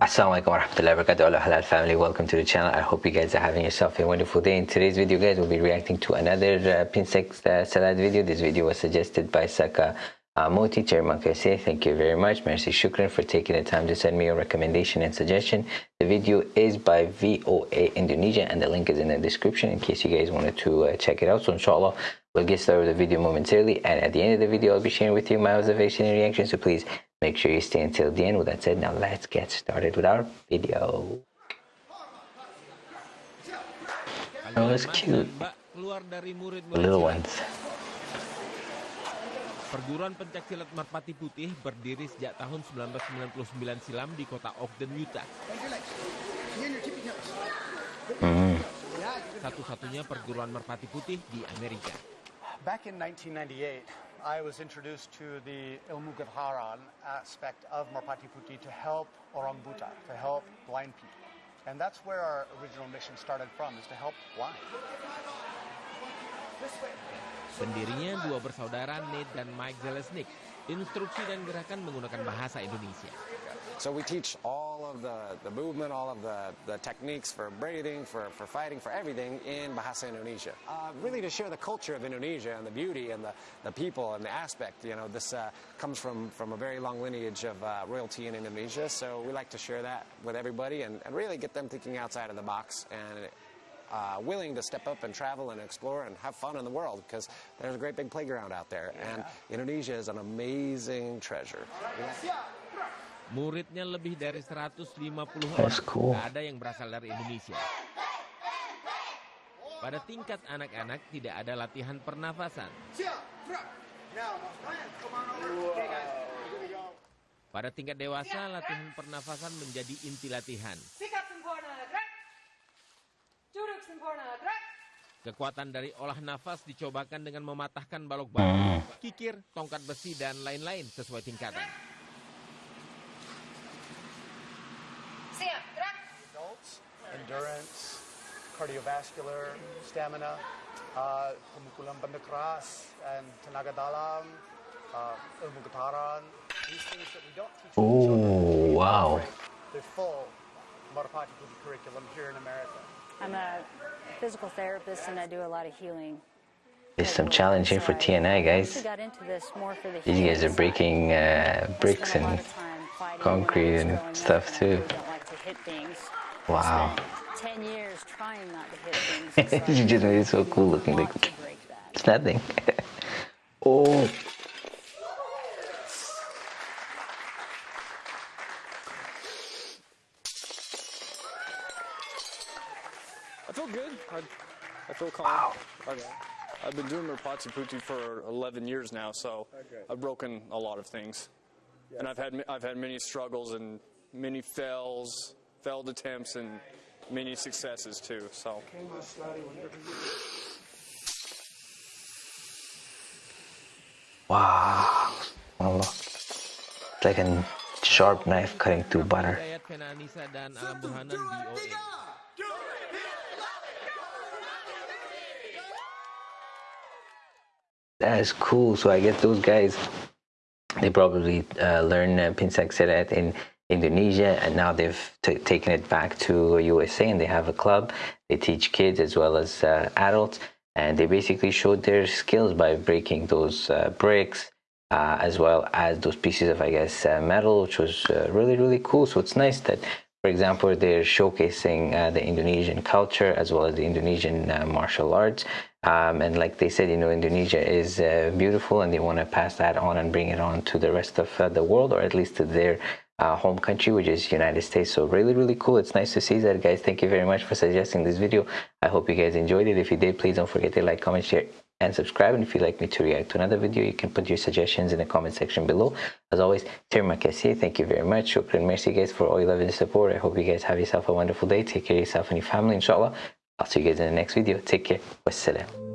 alaikum wa rahmatullahi wa barakatuh halal family. Welcome to the channel. I hope you guys are having yourself a wonderful day. In today's video guys we'll be reacting to another uh, pencak uh, silat video. This video was suggested by saka uh, Moti Chairman say thank you very much. Merci shukran for taking the time to send me your recommendation and suggestion. The video is by VOA Indonesia and the link is in the description in case you guys wanted to uh, check it out. So inshallah we'll get started with the video momentarily. And at the end of the video I'll be sharing with you my observation and reaction. So please Make sure you stay until the end. With that said, now let's get started with our video. Oh, it's cute. The little ones. Perguruan pencak silat Merpati Putih berdiri sejak tahun 1999 silam di kota Ogden, Utah. Mm. Satu-satunya perguruan Merpati Putih di Amerika. Back in 1998, I was introduced to the Ilmu aspect of Merpati Putih to help orang buta, to help blind people. And that's where our original mission started from, is to help blind. Pendirinya dua bersaudara Nate dan Mike Zelesnik. Instruksi dan gerakan menggunakan bahasa Indonesia. So we teach all of the, the movement, all of the, the techniques for breathing, for, for fighting, for everything in Bahasa Indonesia. Uh, really to share the culture of Indonesia and the beauty and the, the people and the aspect. You know, this uh, comes from, from a very long lineage of uh, royalty in Indonesia, so we like to share that with everybody and, and really get them thinking outside of the box and uh, willing to step up and travel and explore and have fun in the world because there's a great big playground out there. Yeah. And Indonesia is an amazing treasure. Yeah. Muridnya lebih dari 150 That's orang. Cool. ada yang berasal dari Indonesia. Pada tingkat anak-anak tidak ada latihan pernafasan. Pada tingkat dewasa, latihan pernafasan menjadi inti latihan. Kekuatan dari olah nafas dicobakan dengan mematahkan balok batu, hmm. kikir, tongkat besi, dan lain-lain sesuai tingkatan. endurance, cardiovascular, stamina, uh, pemukulan benda keras, and tenaga dalam, uh, ilmu getaran. These things that we don't teach Oh, wow. The curriculum here in America. I'm a physical therapist and I do a lot of healing. There's some challenge here for TNI, guys. These guys are breaking uh, bricks and concrete and stuff too. Wow. Ten years trying not to hit things. you just made it so cool looking. Like it's nothing. oh. Feel good. I, I feel calm. Wow. Okay. I've been doing Merpati Putih for 11 years now, so okay. I've broken a lot of things. Yes. And I've had I've had many struggles and many fails failed attempts and many successes too. So. Wow. Oh, look. It's like a sharp knife cutting through butter. That is cool. So I guess those guys, they probably uh, learn uh, Silat in Indonesia and now they've taken it back to USA and they have a club. They teach kids as well as uh, adults and they basically showed their skills by breaking those uh, bricks uh, as well as those pieces of I guess uh, metal which was uh, really really cool. So it's nice that for example they're showcasing uh, the Indonesian culture as well as the Indonesian martial arts. Um, and like they said, you know, Indonesia is uh, beautiful and they want to pass that on and bring it on to the rest of uh, the world or at least to their uh, home country which is United States. So really really cool. It's nice to see that guys. Thank you very much for suggesting this video. I hope you guys enjoyed it. If you did please don't forget to like comment share and subscribe. And if you'd like me to react to another video you can put your suggestions in the comment section below. As always terima kasih thank you very much. Shukran merci guys for all your love and support. I hope you guys have yourself a wonderful day. Take care of yourself and your family inshallah. I'll see you guys in the next video. Take care. Wassalam